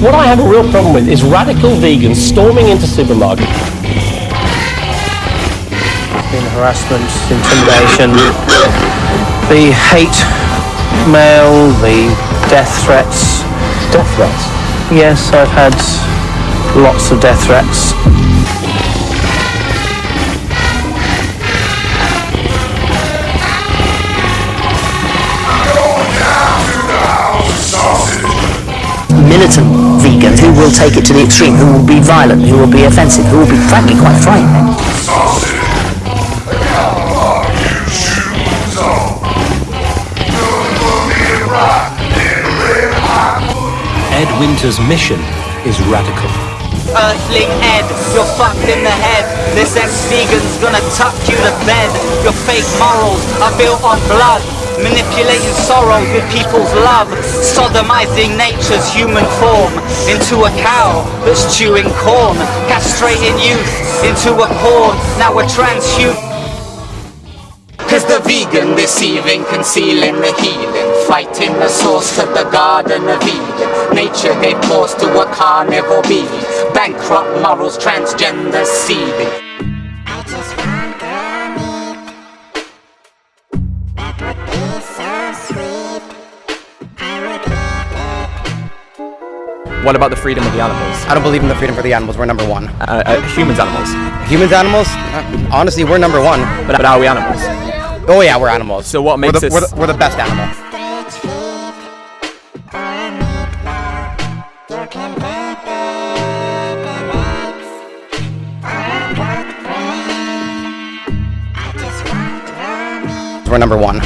What I have a real problem with is radical vegans storming into supermarkets. Been harassment, intimidation, the hate mail, the death threats. Death threats. Yes, I've had lots of death threats. Militant vegans who will take it to the extreme, who will be violent, who will be offensive, who will be frankly quite frightening. Ed Winters' mission is radical. Earthling Ed, you're fucked in the head. This ex-vegan's gonna tuck you to bed. Your fake morals are built on blood. Manipulating sorrow with people's love. Sodomizing nature's human form into a cow that's chewing corn. Castrating youth into a corn. Now we're transhuman. Cause the vegan deceiving, concealing the healing, fighting the source of the garden of Eden. Nature gave pause to a carnivore being, bankrupt morals, transgender seeding. What about the freedom of the animals? I don't believe in the freedom for the animals. We're number one. Uh, uh, humans, animals. Humans, animals? Uh, honestly, we're number one. But, but are we animals? Oh yeah, we're animals. So what we're makes the, us... we're, the, we're the best animal. We're number one.